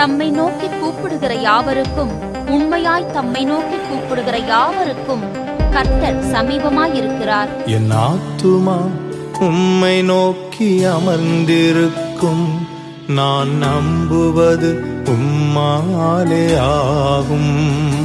தம்மை நோக்கி கூப்பிடுகிற யாவருக்கும் உண்மையாய் தம்மை நோக்கி கூப்பிடுகிற யாவருக்கும் கர்த்தர் சமீபமாயிருக்கிறார். என் ஆத்துமா உம்மை நோக்கி அமர்ந்திருக்கும். நான் நம்புவது உம்மாலே ஆகும்.